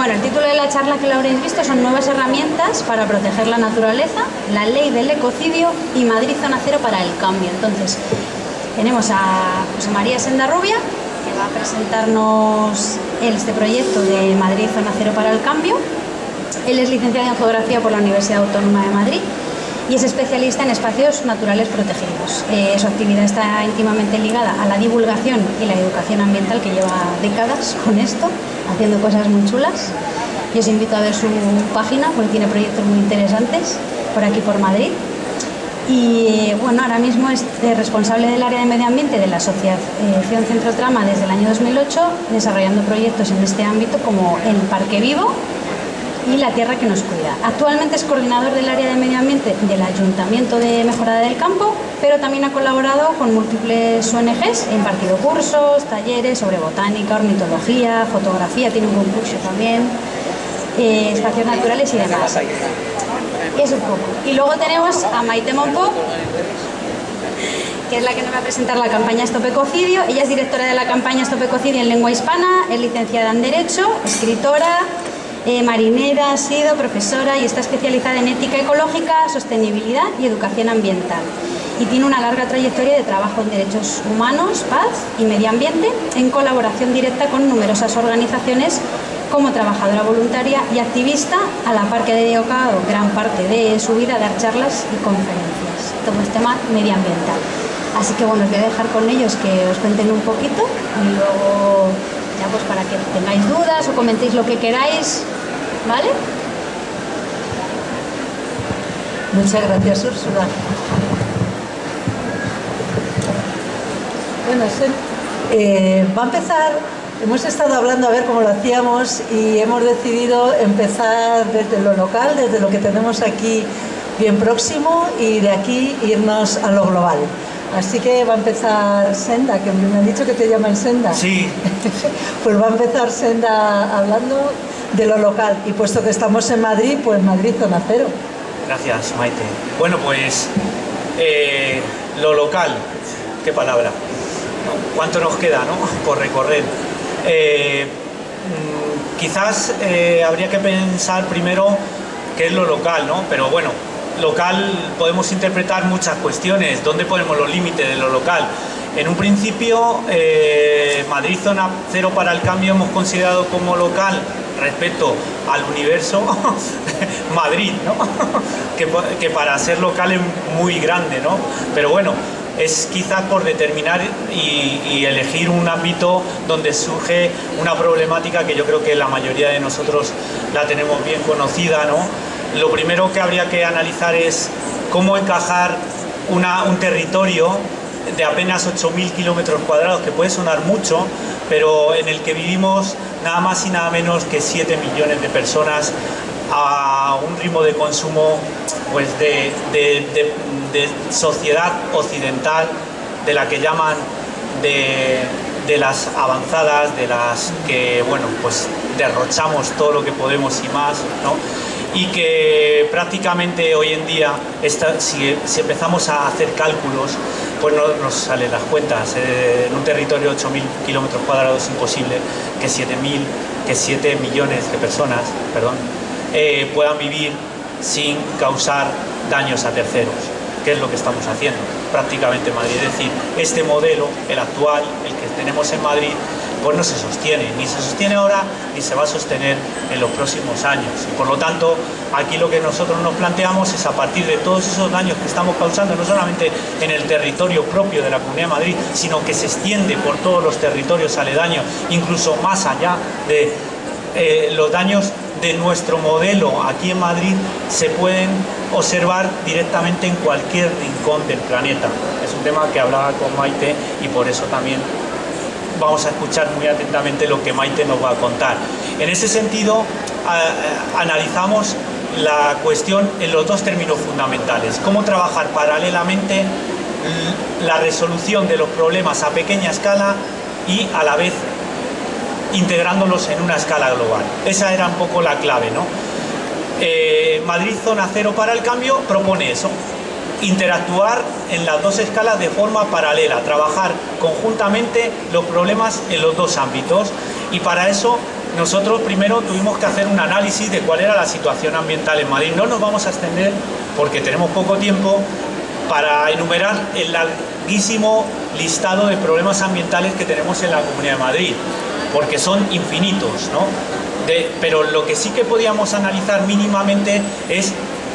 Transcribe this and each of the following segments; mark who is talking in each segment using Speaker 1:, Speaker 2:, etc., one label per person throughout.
Speaker 1: Bueno, el título de la charla que lo habréis visto son nuevas herramientas para proteger la naturaleza, la ley del ecocidio y Madrid Zona Cero para el cambio. Entonces, tenemos a José María Sendarrubia, que va a presentarnos este proyecto de Madrid Zona Cero para el cambio. Él es licenciado en Geografía por la Universidad Autónoma de Madrid y es especialista en espacios naturales protegidos. Eh, su actividad está íntimamente ligada a la divulgación y la educación ambiental que lleva décadas con esto, haciendo cosas muy chulas. Y os invito a ver su página porque tiene proyectos muy interesantes por aquí por Madrid. Y bueno, ahora mismo es responsable del área de medio ambiente de la Asociación Centro Trama desde el año 2008, desarrollando proyectos en este ámbito como el Parque Vivo, y la tierra que nos cuida. Actualmente es coordinador del área de medio ambiente del Ayuntamiento de Mejorada del Campo, pero también ha colaborado con múltiples ONGs, ha impartido cursos, talleres sobre botánica, ornitología, fotografía, tiene un concurso también, eh, espacios naturales y demás. Eso un poco. Y luego tenemos a Maite Monpo, que es la que nos va a presentar la campaña Stop Ecocidio. Ella es directora de la campaña Stop Ecocidio en lengua hispana, es licenciada en Derecho, escritora, eh, marinera, ha sido profesora y está especializada en ética ecológica, sostenibilidad y educación ambiental. Y tiene una larga trayectoria de trabajo en derechos humanos, paz y medio ambiente, en colaboración directa con numerosas organizaciones como trabajadora voluntaria y activista, a la par que ha dedicado gran parte de su vida a dar charlas y conferencias. Todo este tema medioambiental. Así que bueno, os voy a dejar con ellos que os cuenten un poquito y luego pues para que tengáis dudas o comentéis lo que queráis, ¿vale?
Speaker 2: Muchas gracias, Úrsula. Bueno, eh, va a empezar, hemos estado hablando a ver cómo lo hacíamos y hemos decidido empezar desde lo local, desde lo que tenemos aquí bien próximo y de aquí irnos a lo global. Así que va a empezar Senda, que me han dicho que te llaman Senda.
Speaker 3: Sí.
Speaker 2: pues va a empezar Senda hablando de lo local. Y puesto que estamos en Madrid, pues Madrid zona cero.
Speaker 3: Gracias, Maite. Bueno, pues eh, lo local, qué palabra. ¿Cuánto nos queda no? por recorrer? Eh, mm, quizás eh, habría que pensar primero qué es lo local, ¿no? Pero bueno, local podemos interpretar muchas cuestiones, dónde ponemos los límites de lo local. En un principio, eh, Madrid Zona Cero para el Cambio hemos considerado como local respecto al universo Madrid, ¿no? que, para ser local es muy grande, ¿no? Pero bueno, es quizás por determinar y, y, elegir un ámbito donde surge una problemática que yo creo que la mayoría de nosotros la tenemos bien conocida, ¿no? Lo primero que habría que analizar es cómo encajar un territorio de apenas 8.000 kilómetros cuadrados, que puede sonar mucho, pero en el que vivimos nada más y nada menos que 7 millones de personas a un ritmo de consumo pues de, sociedad occidental, de la que llaman de, de, las avanzadas, de las que bueno pues derrochamos todo lo que podemos y más, ¿no? y que prácticamente hoy en día, si, empezamos a hacer cálculos, pues no nos salen las cuentas. Eh, en un territorio de 8.000 kilómetros cuadrados es imposible que 7.000, que 7 millones de personas perdón, eh, puedan vivir sin causar daños a terceros, que es lo que estamos haciendo prácticamente en Madrid. Es decir, este modelo, el actual, el que tenemos en Madrid, pues no se sostiene, ni se sostiene ahora ni se va a sostener en los próximos años. Y por lo tanto, aquí lo que nosotros nos planteamos es a partir de todos esos daños que estamos causando, no solamente en el territorio propio de la Comunidad de Madrid, sino que se extiende por todos los territorios aledaños, incluso más allá de eh, los daños de nuestro modelo aquí en Madrid se pueden observar directamente en cualquier rincón del planeta. Es un tema que hablaba con Maite y por eso también vamos a escuchar muy atentamente lo que Maite nos va a contar. En ese sentido, analizamos la cuestión en los dos términos fundamentales. Cómo trabajar paralelamente la resolución de los problemas a pequeña escala y a la vez integrándolos en una escala global. Esa era un poco la clave, ¿no? Eh, Madrid Zona Cero para el Cambio propone eso, interactuar en las dos escalas de forma paralela, trabajar conjuntamente los problemas en los dos ámbitos y para eso nosotros primero tuvimos que hacer un análisis de cuál era la situación ambiental en Madrid. No nos vamos a extender, porque tenemos poco tiempo, para enumerar el larguísimo listado de problemas ambientales que tenemos en la Comunidad de Madrid, porque son infinitos, ¿no? pero lo que sí que podíamos analizar mínimamente es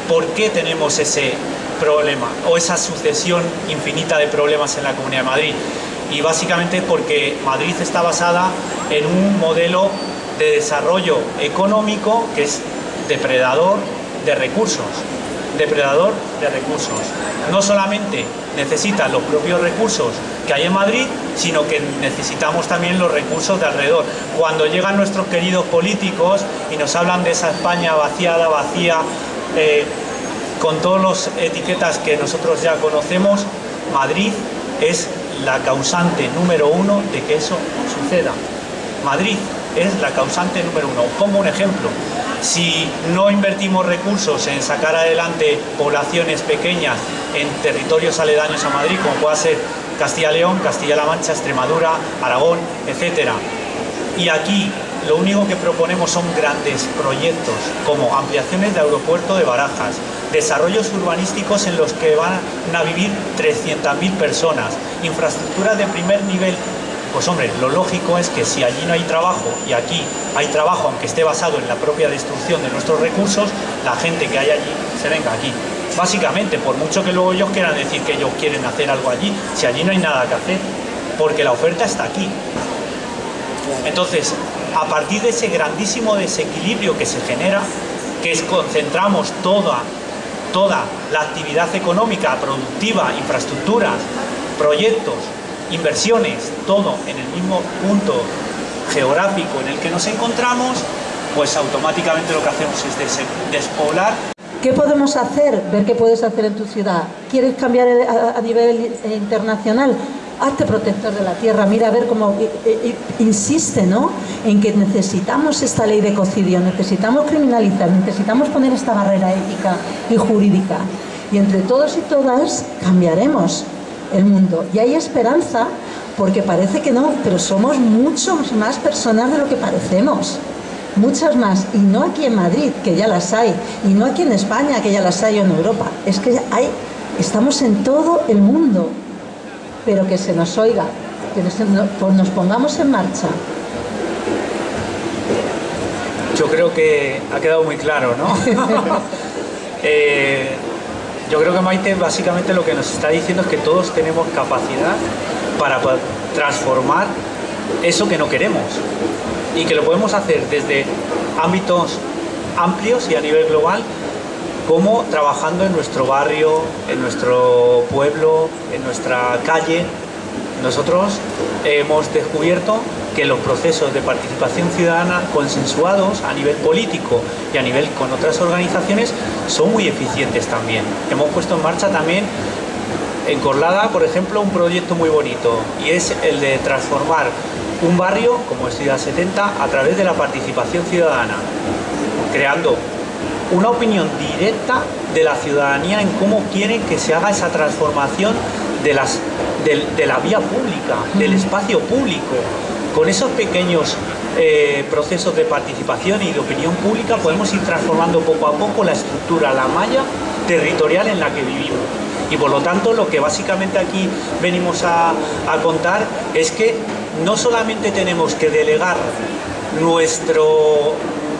Speaker 3: por qué tenemos ese problema o esa sucesión infinita de problemas en la Comunidad de Madrid. Y básicamente porque Madrid está basada en un modelo de desarrollo económico que es depredador de recursos. Depredador de recursos. No solamente necesita los propios recursos que hay en Madrid, sino que necesitamos también los recursos de alrededor. Cuando llegan nuestros queridos políticos y nos hablan de esa España vaciada, vacía, eh, con todas las etiquetas que nosotros ya conocemos, Madrid es la causante número uno de que eso suceda. Madrid es la causante número uno. Pongo un ejemplo. Si no invertimos recursos en sacar adelante poblaciones pequeñas en territorios aledaños a Madrid, como pueda ser Castilla-León, Castilla-La Mancha, Extremadura, Aragón, etc. Y aquí lo único que proponemos son grandes proyectos, como ampliaciones de aeropuerto de Barajas, desarrollos urbanísticos en los que van a vivir 300.000 personas, infraestructuras de primer nivel pues hombre, lo lógico es que si allí no hay trabajo y aquí hay trabajo, aunque esté basado en la propia destrucción de nuestros recursos, la gente que hay allí se venga aquí. Básicamente, por mucho que luego ellos quieran decir que ellos quieren hacer algo allí, si allí no hay nada que hacer, porque la oferta está aquí. Entonces, a partir de ese grandísimo desequilibrio que se genera, que es concentramos toda, toda la actividad económica, productiva, infraestructuras, proyectos, inversiones, todo en el mismo punto geográfico en el que nos encontramos, pues automáticamente lo que hacemos es despoblar.
Speaker 2: ¿Qué podemos hacer? Ver qué puedes hacer en tu ciudad. ¿Quieres cambiar a, nivel internacional? Hazte protector de la tierra, mira a ver cómo insiste ¿no? en que necesitamos esta ley de cocidio, necesitamos criminalizar, necesitamos poner esta barrera ética y jurídica. Y entre todos y todas cambiaremos el mundo. Y hay esperanza porque parece que no, pero somos muchos más personas de lo que parecemos. Muchas más, y no aquí en Madrid, que ya las hay, y no aquí en España, que ya las hay, o en Europa. Es que hay, estamos en todo el mundo, pero que se nos oiga, que nos, pues nos pongamos en marcha.
Speaker 3: Yo creo que ha quedado muy claro, ¿no? eh, yo creo que Maite básicamente lo que nos está diciendo es que todos tenemos capacidad para transformar eso que no queremos y que lo podemos hacer desde ámbitos amplios y a nivel global como trabajando en nuestro barrio, en nuestro pueblo, en nuestra calle. Nosotros hemos descubierto que los procesos de participación ciudadana consensuados a nivel político y a nivel con otras organizaciones son muy eficientes también. Hemos puesto en marcha también en Corlada, por ejemplo, un proyecto muy bonito y es el de transformar un barrio como es Ciudad 70 a través de la participación ciudadana, creando una opinión directa de la ciudadanía en cómo quieren que se haga esa transformación de, las, de la vía pública, del espacio público, con esos pequeños eh, procesos de participación y de opinión pública podemos ir transformando poco a poco la estructura, la malla territorial en la que vivimos. Y por lo tanto lo que básicamente aquí venimos a, a contar es que no solamente tenemos que delegar nuestro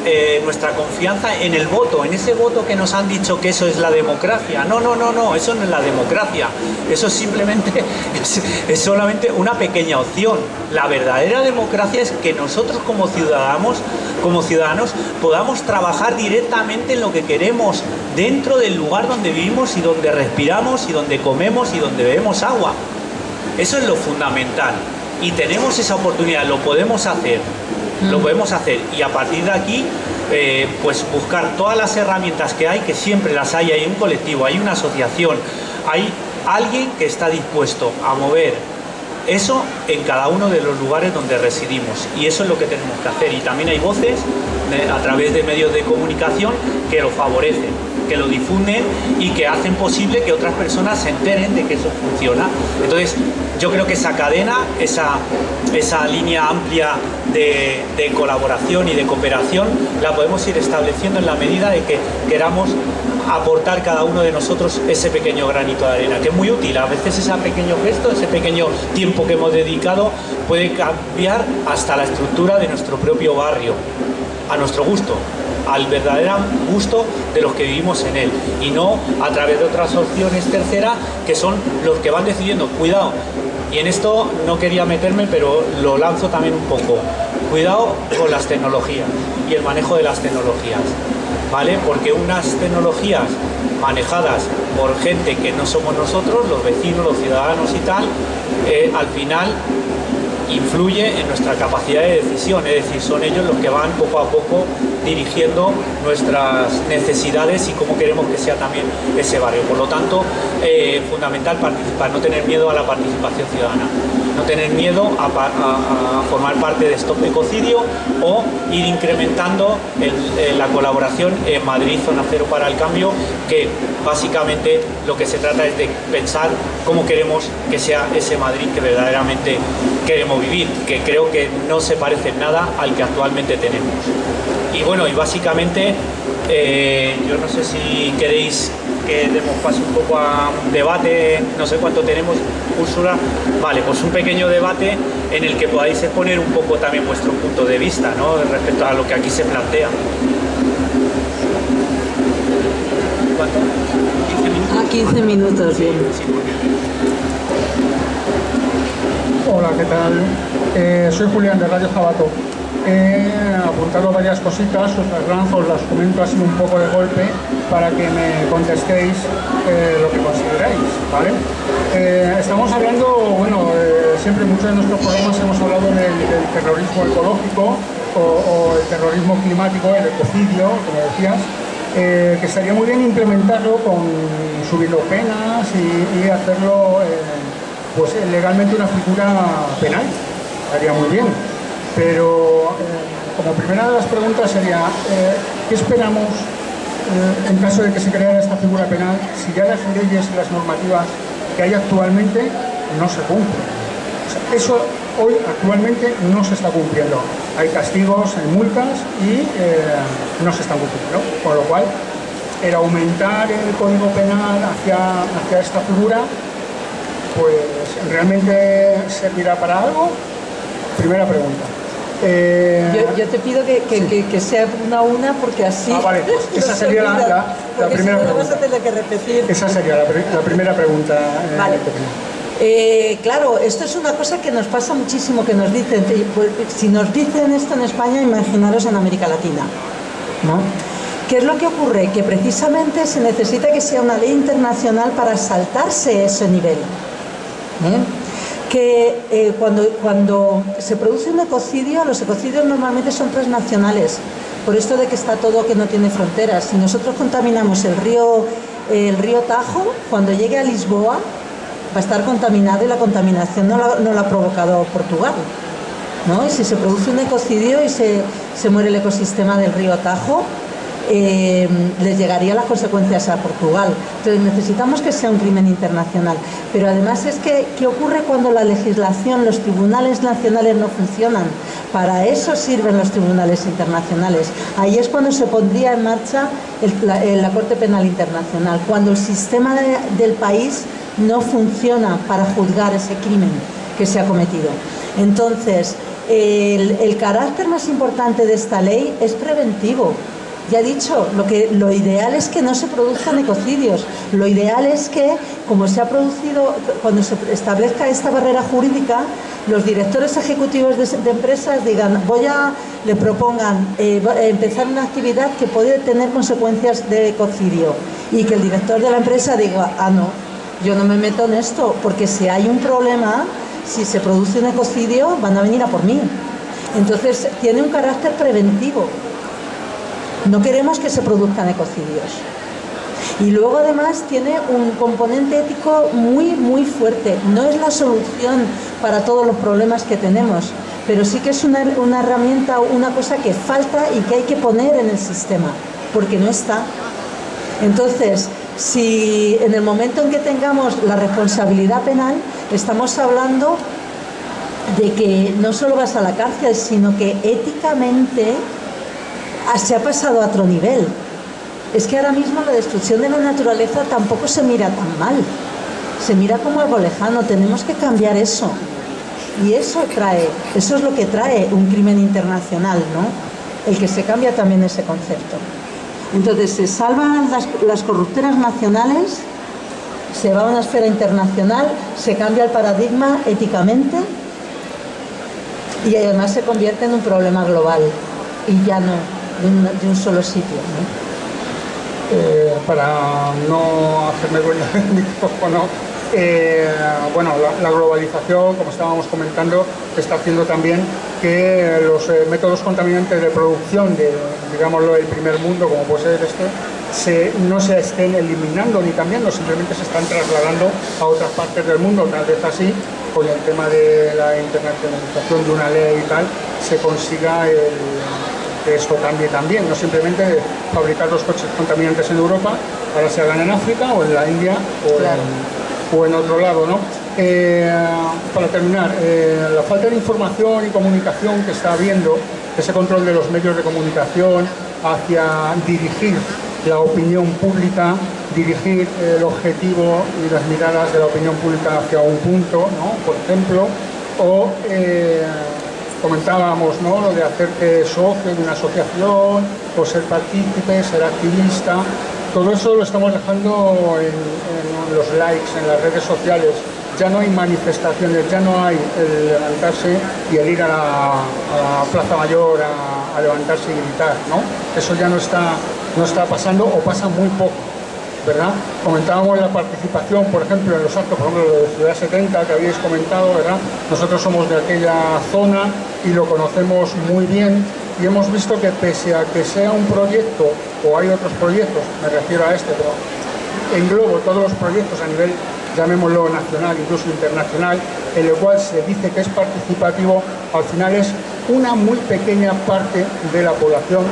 Speaker 3: eh, nuestra confianza en el voto, en ese voto que nos han dicho que eso es la democracia. No, no, no, no, eso no es la democracia. Eso simplemente es, solamente una pequeña opción. La verdadera democracia es que nosotros como ciudadanos, como ciudadanos podamos trabajar directamente en lo que queremos dentro del lugar donde vivimos y donde respiramos y donde comemos y donde bebemos agua. Eso es lo fundamental. Y tenemos esa oportunidad, lo podemos hacer lo podemos hacer. Y a partir de aquí eh, pues buscar todas las herramientas que hay, que siempre las hay, hay un colectivo, hay una asociación, hay alguien que está dispuesto a mover eso en cada uno de los lugares donde residimos. Y eso es lo que tenemos que hacer. Y también hay voces a través de medios de comunicación que lo favorecen que lo difunden y que hacen posible que otras personas se enteren de que eso funciona. Entonces, yo creo que esa cadena, esa, esa línea amplia de, colaboración y de cooperación, la podemos ir estableciendo en la medida de que queramos aportar cada uno de nosotros ese pequeño granito de arena, que es muy útil. A veces ese pequeño gesto, ese pequeño tiempo que hemos dedicado puede cambiar hasta la estructura de nuestro propio barrio, a nuestro gusto al verdadero gusto de los que vivimos en él y no a través de otras opciones terceras que son los que van decidiendo. Cuidado, y en esto no quería meterme, pero lo lanzo también un poco. Cuidado con las tecnologías y el manejo de las tecnologías, ¿vale? Porque unas tecnologías manejadas por gente que no somos nosotros, los vecinos, los ciudadanos y tal, eh, al final influye en nuestra capacidad de decisión, es decir, son ellos los que van poco a poco dirigiendo nuestras necesidades y cómo queremos que sea también ese barrio. Por lo tanto, eh, fundamental participar, no tener miedo a la participación ciudadana, no tener miedo a, formar parte de Stop Ecocidio o ir incrementando la colaboración en Madrid Zona Cero para el Cambio, que básicamente lo que se trata es de pensar cómo queremos que sea ese Madrid que verdaderamente queremos vivir, que creo que no se parece en nada al que actualmente tenemos. Y bueno, y básicamente, eh, yo no sé si queréis que demos paso un poco a un debate, no sé cuánto tenemos, Úrsula. Vale, pues un pequeño debate en el que podáis exponer un poco también vuestro punto de vista, ¿no? Respecto a lo que aquí se plantea.
Speaker 2: ¿Cuánto? 15 minutos. Ah, 15 minutos, bien.
Speaker 4: Hola, ¿qué tal? Eh, soy Julián de Radio Jabato. He apuntado varias cositas, os las lanzo, os las comento así un poco de golpe para que me contestéis eh, lo que consideráis, ¿vale? Eh, estamos hablando, bueno, siempre en muchos de nuestros programas hemos hablado del, terrorismo ecológico o, el terrorismo climático, el ecocidio, como decías, que estaría muy bien implementarlo con subir penas y, hacerlo pues eh, legalmente una figura penal, estaría muy bien. Pero eh, como primera de las preguntas sería, eh, ¿qué esperamos en caso de que se creara esta figura penal si ya las leyes y las normativas que hay actualmente no se cumplen? eso hoy actualmente no se está cumpliendo. Hay castigos, hay multas y no se están cumpliendo. Con lo cual, el aumentar el código penal hacia, hacia esta figura pues realmente servirá para algo. Primera pregunta.
Speaker 2: Eh, yo, te pido que, que, sea una a una porque así.
Speaker 4: Ah, vale, pues esa sería la, la, primera pregunta. Vas a tener que repetir. Esa sería la, primera pregunta.
Speaker 2: Eh, vale. Eh, claro, esto es una cosa que nos pasa muchísimo, que nos dicen, pues, si nos dicen esto en España, imaginaros en América Latina, ¿no? ¿Qué es lo que ocurre? Que precisamente se necesita que sea una ley internacional para saltarse ese nivel. ¿eh? que eh, cuando, cuando se produce un ecocidio, los ecocidios normalmente son transnacionales, por esto de que está todo que no tiene fronteras. Si nosotros contaminamos el río, el río Tajo, cuando llegue a Lisboa a estar contaminado y la contaminación no la, ha provocado Portugal. ¿no? Y si se produce un ecocidio y se, se muere el ecosistema del río Tajo, eh, les llegaría las consecuencias a Portugal. Entonces necesitamos que sea un crimen internacional. Pero además es que, ¿qué ocurre cuando la legislación, los tribunales nacionales no funcionan? Para eso sirven los tribunales internacionales. Ahí es cuando se pondría en marcha la, Corte Penal Internacional, cuando el sistema del país no funciona para juzgar ese crimen que se ha cometido. Entonces, el carácter más importante de esta ley es preventivo, ya he dicho, lo, que, lo ideal es que no se produzcan ecocidios. Lo ideal es que, como se ha producido, cuando se establezca esta barrera jurídica, los directores ejecutivos de, empresas digan, voy a, le propongan eh, empezar una actividad que puede tener consecuencias de ecocidio. Y que el director de la empresa diga, ah, no, yo no me meto en esto, porque si hay un problema, si se produce un ecocidio, van a venir a por mí. Entonces, tiene un carácter preventivo. No queremos que se produzcan ecocidios. Y luego además tiene un componente ético muy, muy fuerte. No es la solución para todos los problemas que tenemos, pero sí que es una, herramienta, una cosa que falta y que hay que poner en el sistema, porque no está. Entonces, si en el momento en que tengamos la responsabilidad penal, estamos hablando de que no solo vas a la cárcel, sino que éticamente se ha pasado a otro nivel. Es que ahora mismo la destrucción de la naturaleza tampoco se mira tan mal. Se mira como algo lejano, tenemos que cambiar eso. Y eso trae, eso es lo que trae un crimen internacional, ¿no? El que se cambia también ese concepto. Entonces se salvan las, corrupteras nacionales, se va a una esfera internacional, se cambia el paradigma éticamente y además se convierte en un problema global y ya no de un, solo sitio.
Speaker 4: Eh, para no hacerme dueño del micrófono, eh, bueno, la, globalización, como estábamos comentando, está haciendo también que los eh, métodos contaminantes de producción de, digámoslo, el primer mundo, como puede ser este, no se estén eliminando ni cambiando, simplemente se están trasladando a otras partes del mundo, tal vez así, con el tema de la internacionalización de una ley y tal, se consiga que esto cambie también, no simplemente fabricar los coches contaminantes en Europa, ahora se hagan en África o en la India o en o en otro lado. ¿no? Eh, para terminar, eh, la falta de información y comunicación que está habiendo, ese control de los medios de comunicación hacia dirigir la opinión pública, dirigir el objetivo y las miradas de la opinión pública hacia un punto, ¿no? por ejemplo, o eh, comentábamos ¿no? lo de hacerte socio de una asociación, o ser partícipe, ser activista, todo eso lo estamos dejando en, los likes, en las redes sociales. Ya no hay manifestaciones, ya no hay el levantarse y el ir a la, Plaza Mayor a, levantarse y gritar, ¿no? Eso ya no está, no está pasando o pasa muy poco. ¿verdad? Comentábamos la participación, por ejemplo, en los actos, por ejemplo, de Ciudad 70 que habéis comentado, ¿verdad? Nosotros somos de aquella zona y lo conocemos muy bien y hemos visto que pese a que sea un proyecto, o hay otros proyectos, me refiero a este, pero englobo todos los proyectos a nivel, llamémoslo nacional, incluso internacional, en el cual se dice que es participativo, al final es una muy pequeña parte de la población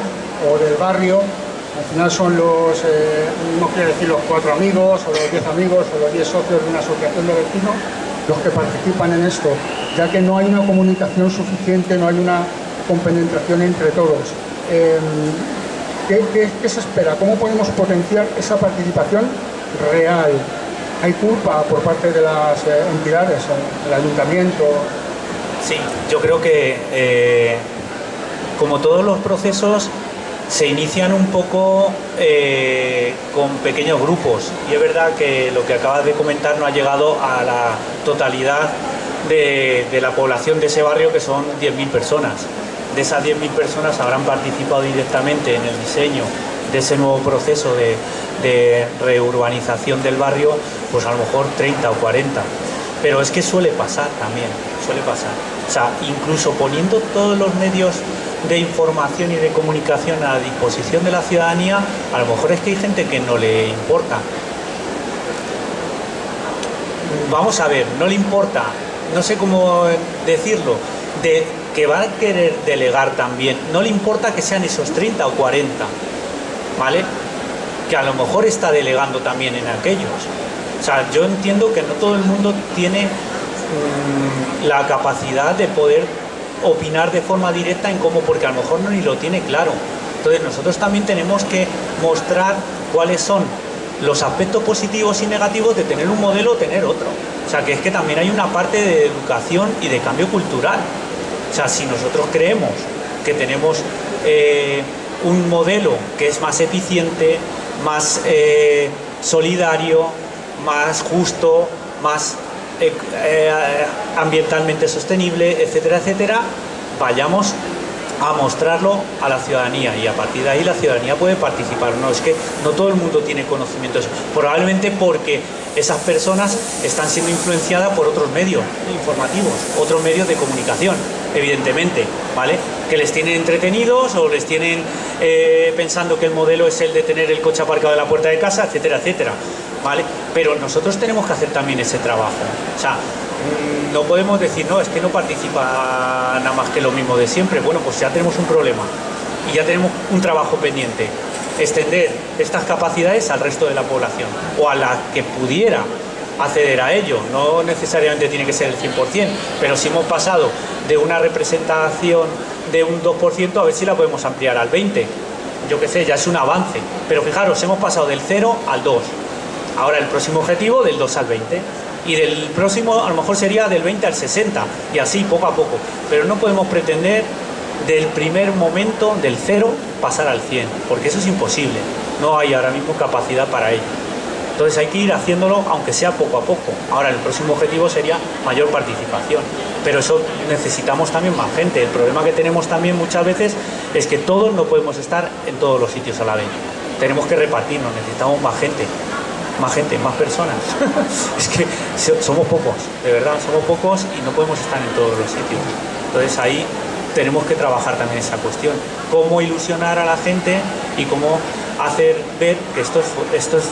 Speaker 4: o del barrio, al final son los, eh, no quiero decir los cuatro amigos, o los diez amigos, o los diez socios de una asociación de vecinos, los que participan en esto, ya que no hay una comunicación suficiente, no hay una compenetración entre todos. Em, ¿qué, se espera? ¿Cómo podemos potenciar esa participación real? ¿Hay culpa por parte de las eh, entidades, el ayuntamiento?
Speaker 3: Sí, yo creo que eh, como todos los procesos se inician un poco eh, con pequeños grupos y es verdad que lo que acabas de comentar no ha llegado a la totalidad de, de la población de ese barrio que son 10.000 personas de esas 10.000 personas habrán participado directamente en el diseño de ese nuevo proceso de, reurbanización del barrio, pues a lo mejor 30 o 40. Pero es que suele pasar también, suele pasar. O sea, incluso poniendo todos los medios de información y de comunicación a disposición de la ciudadanía, a lo mejor es que hay gente que no le importa. Vamos a ver, no le importa, no sé cómo decirlo, de que va a querer delegar también, no le importa que sean esos 30 o 40, ¿vale? Que a lo mejor está delegando también en aquellos. O sea, yo entiendo que no todo el mundo tiene mm, la capacidad de poder opinar de forma directa en cómo, porque a lo mejor no ni lo tiene claro. Entonces nosotros también tenemos que mostrar cuáles son los aspectos positivos y negativos de tener un modelo o tener otro. O sea, que es que también hay una parte de educación y de cambio cultural. O sea, si nosotros creemos que tenemos eh, un modelo que es más eficiente, más eh, solidario, más justo, más eh, ambientalmente sostenible, etcétera, etcétera, vayamos a mostrarlo a la ciudadanía y a partir de ahí la ciudadanía puede participar. No, es que no todo el mundo tiene conocimientos, probablemente porque esas personas están siendo influenciadas por otros medios informativos, otros medios de comunicación, evidentemente, ¿vale? Que les tienen entretenidos o les tienen eh, pensando que el modelo es el de tener el coche aparcado en la puerta de casa, etcétera, etcétera, ¿vale? Pero nosotros tenemos que hacer también ese trabajo. O sea, no podemos decir, no, es que no participa nada más que lo mismo de siempre. Bueno, pues ya tenemos un problema y ya tenemos un trabajo pendiente. extender estas capacidades al resto de la población o a la que pudiera acceder a ello. No necesariamente tiene que ser el 100%, pero si hemos pasado de una representación de un 2% a ver si la podemos ampliar al 20%. Yo qué sé, ya es un avance. Pero fijaros, hemos pasado del 0 al 2. Ahora el próximo objetivo del 2 al 20 y del próximo a lo mejor sería del 20 al 60 y así poco a poco. Pero no podemos pretender del primer momento del 0 pasar al 100 porque eso es imposible. No hay ahora mismo capacidad para ello. Entonces hay que ir haciéndolo aunque sea poco a poco. Ahora el próximo objetivo sería mayor participación. Pero eso necesitamos también más gente. El problema que tenemos también muchas veces es que todos no podemos estar en todos los sitios a la vez. Tenemos que repartirnos, necesitamos más gente más gente, más personas. es que somos pocos, de verdad, somos pocos y no podemos estar en todos los sitios. Entonces ahí tenemos que trabajar también esa cuestión. Cómo ilusionar a la gente y cómo hacer ver que esto es, esto es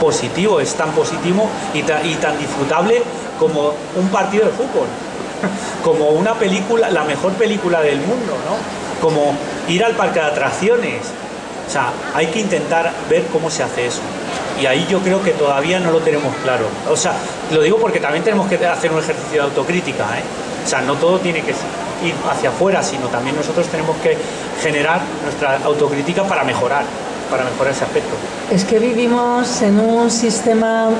Speaker 3: positivo, es tan positivo y, y tan disfrutable como un partido de fútbol, como una película, la mejor película del mundo, ¿no? Como ir al parque de atracciones. O sea, hay que intentar ver cómo se hace eso y ahí yo creo que todavía no lo tenemos claro. O sea, lo digo porque también tenemos que hacer un ejercicio de autocrítica, ¿eh? O sea, no todo tiene que ir hacia afuera, sino también nosotros tenemos que generar nuestra autocrítica para mejorar, para mejorar ese aspecto.
Speaker 2: Es que vivimos en un sistema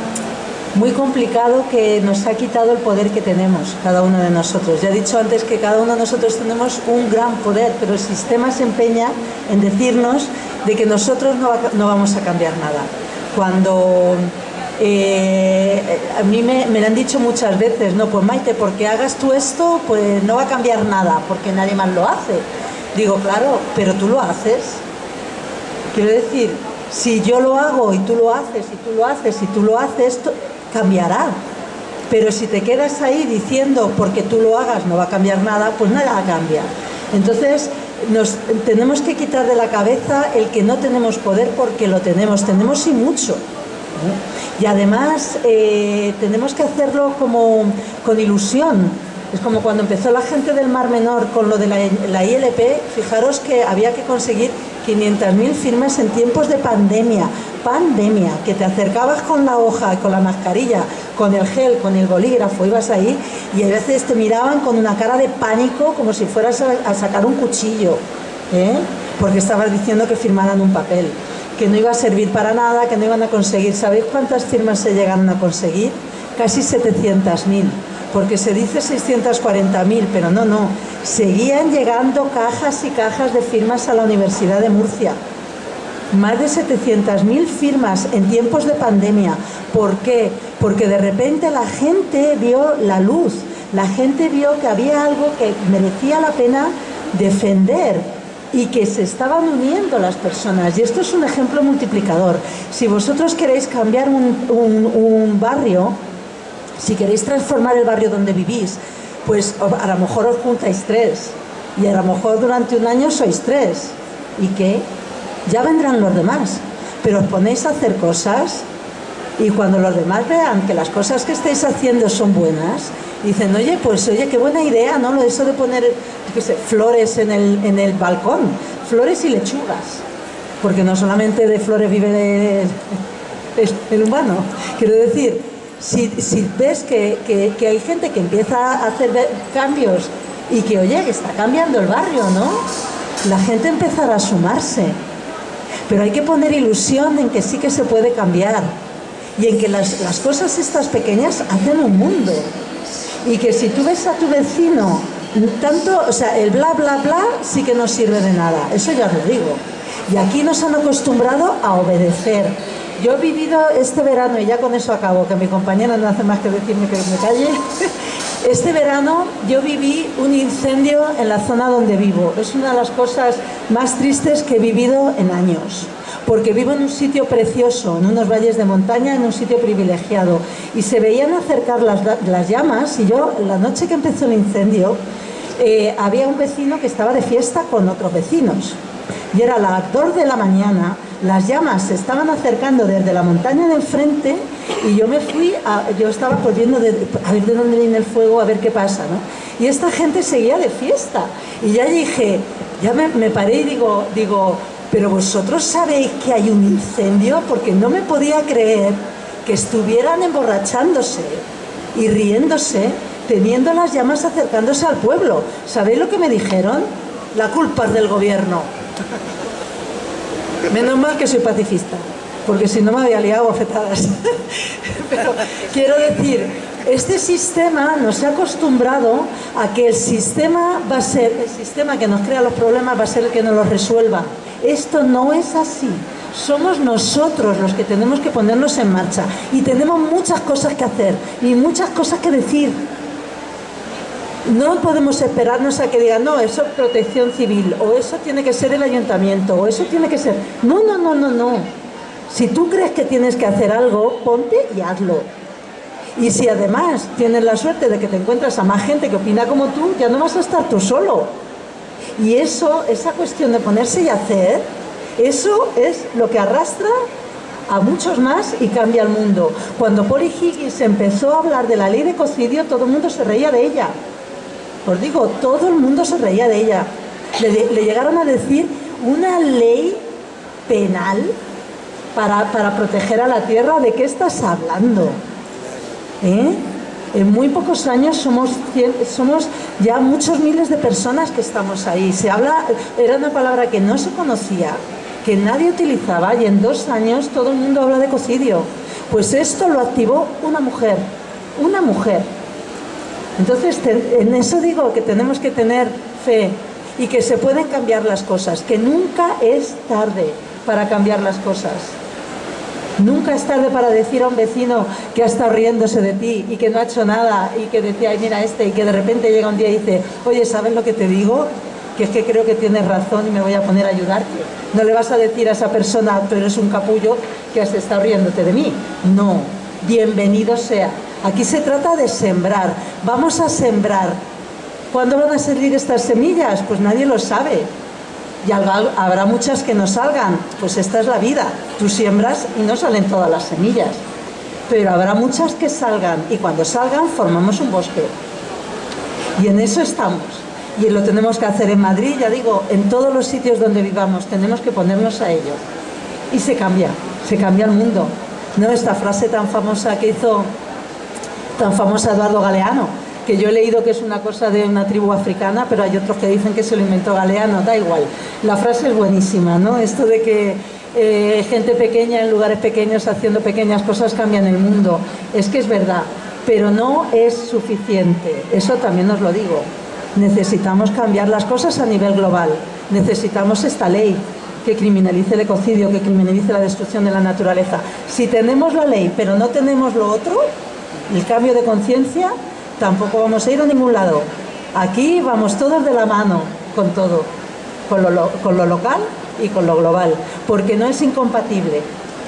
Speaker 2: muy complicado que nos ha quitado el poder que tenemos, cada uno de nosotros. Ya he dicho antes que cada uno de nosotros tenemos un gran poder, pero el sistema se empeña en decirnos de que nosotros no, no vamos a cambiar nada cuando eh, a mí me, lo han dicho muchas veces, no, pues Maite, porque hagas tú esto, pues no va a cambiar nada, porque nadie más lo hace. Digo, claro, pero tú lo haces. Quiero decir, si yo lo hago y tú lo haces, y tú lo haces, y tú lo haces, cambiará. Pero si te quedas ahí diciendo, porque tú lo hagas no va a cambiar nada, pues nada cambia. Entonces, nos tenemos que quitar de la cabeza el que no tenemos poder porque lo tenemos, tenemos y mucho. Y además eh, tenemos que hacerlo como con ilusión. Es como cuando empezó la gente del Mar Menor con lo de la, la ILP, fijaros que había que conseguir 500.000 firmas en tiempos de pandemia, pandemia, que te acercabas con la hoja, con la mascarilla, con el gel, con el bolígrafo, ibas ahí y a veces te miraban con una cara de pánico como si fueras a, sacar un cuchillo, ¿eh? porque estabas diciendo que firmaran un papel, que no iba a servir para nada, que no iban a conseguir. ¿Sabéis cuántas firmas se llegaron a conseguir? Casi 700.000 porque se dice 640.000, pero no, no, seguían llegando cajas y cajas de firmas a la Universidad de Murcia. Más de 700.000 firmas en tiempos de pandemia. ¿Por qué? Porque de repente la gente vio la luz, la gente vio que había algo que merecía la pena defender y que se estaban uniendo las personas. Y esto es un ejemplo multiplicador. Si vosotros queréis cambiar un, barrio, si queréis transformar el barrio donde vivís, pues a lo mejor os juntáis tres y a lo mejor durante un año sois tres. ¿Y qué? Ya vendrán los demás, pero os ponéis a hacer cosas y cuando los demás vean que las cosas que estáis haciendo son buenas, dicen, oye, pues oye, qué buena idea, ¿no? Eso de poner flores en el, en el balcón, flores y lechugas, porque no solamente de flores vive el humano, quiero decir, si, ves que, hay gente que empieza a hacer cambios y que, oye, que está cambiando el barrio, ¿no? La gente empezará a sumarse. Pero hay que poner ilusión en que sí que se puede cambiar y en que las, las cosas estas pequeñas hacen un mundo. Y que si tú ves a tu vecino, tanto, o sea, el bla, bla, bla sí que no sirve de nada, eso ya lo digo. Y aquí nos han acostumbrado a obedecer, yo he vivido este verano, y ya con eso acabo, que mi compañera no hace más que decirme que me calle. Este verano yo viví un incendio en la zona donde vivo. Es una de las cosas más tristes que he vivido en años. Porque vivo en un sitio precioso, en unos valles de montaña, en un sitio privilegiado. Y se veían acercar las, llamas y yo, la noche que empezó el incendio, eh, había un vecino que estaba de fiesta con otros vecinos. Y era las 2 de la mañana, las llamas se estaban acercando desde la montaña de enfrente y yo me fui, a, yo estaba corriendo a ver de dónde viene el fuego, a ver qué pasa, ¿no? Y esta gente seguía de fiesta. Y ya dije, ya me, paré y digo, digo, pero vosotros sabéis que hay un incendio porque no me podía creer que estuvieran emborrachándose y riéndose teniendo las llamas acercándose al pueblo. ¿Sabéis lo que me dijeron? La culpa es del gobierno. Menos mal que soy pacifista, porque si no me había liado afectadas. Pero quiero decir, este sistema nos ha acostumbrado a que el sistema va a ser, el sistema que nos crea los problemas va a ser el que nos los resuelva. Esto no es así. Somos nosotros los que tenemos que ponernos en marcha y tenemos muchas cosas que hacer y muchas cosas que decir. No podemos esperarnos a que digan, no, eso es protección civil, o eso tiene que ser el ayuntamiento, o eso tiene que ser... No, no, no, no, no. Si tú crees que tienes que hacer algo, ponte y hazlo. Y si además tienes la suerte de que te encuentras a más gente que opina como tú, ya no vas a estar tú solo. Y eso, esa cuestión de ponerse y hacer, eso es lo que arrastra a muchos más y cambia el mundo. Cuando Polly Higgins empezó a hablar de la ley de cocidio, todo el mundo se reía de ella. Os digo, todo el mundo se reía de ella. Le, le llegaron a decir una ley penal para, para, proteger a la tierra. ¿De qué estás hablando? ¿Eh? En muy pocos años somos, somos ya muchos miles de personas que estamos ahí. Se habla, era una palabra que no se conocía, que nadie utilizaba y en dos años todo el mundo habla de cocidio. Pues esto lo activó una mujer, una mujer entonces, en eso digo que tenemos que tener fe y que se pueden cambiar las cosas, que nunca es tarde para cambiar las cosas. Nunca es tarde para decir a un vecino que ha estado riéndose de ti y que no ha hecho nada y que decía, ay, mira este, y que de repente llega un día y dice, oye, ¿sabes lo que te digo? Que es que creo que tienes razón y me voy a poner a ayudarte. No le vas a decir a esa persona, tú eres un capullo que has estado riéndote de mí. No, bienvenido sea. Aquí se trata de sembrar. Vamos a sembrar. ¿Cuándo van a salir estas semillas? Pues nadie lo sabe. Y habrá muchas que no salgan. Pues esta es la vida. Tú siembras y no salen todas las semillas. Pero habrá muchas que salgan. Y cuando salgan formamos un bosque. Y en eso estamos. Y lo tenemos que hacer en Madrid, ya digo, en todos los sitios donde vivamos. Tenemos que ponernos a ello. Y se cambia. Se cambia el mundo. ¿No? Esta frase tan famosa que hizo tan famosa Eduardo Galeano, que yo he leído que es una cosa de una tribu africana, pero hay otros que dicen que se lo inventó Galeano, da igual. La frase es buenísima, ¿no? Esto de que eh, gente pequeña en lugares pequeños haciendo pequeñas cosas cambian el mundo. Es que es verdad, pero no es suficiente, eso también os lo digo. Necesitamos cambiar las cosas a nivel global, necesitamos esta ley que criminalice el ecocidio, que criminalice la destrucción de la naturaleza. Si tenemos la ley pero no tenemos lo otro, el cambio de conciencia, tampoco vamos a ir a ningún lado. Aquí vamos todos de la mano con todo, con lo, local y con lo global, porque no es incompatible.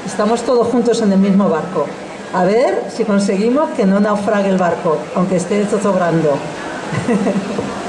Speaker 2: Estamos todos juntos en el mismo barco. A ver si conseguimos que no naufrague el barco, aunque esté zozobrando.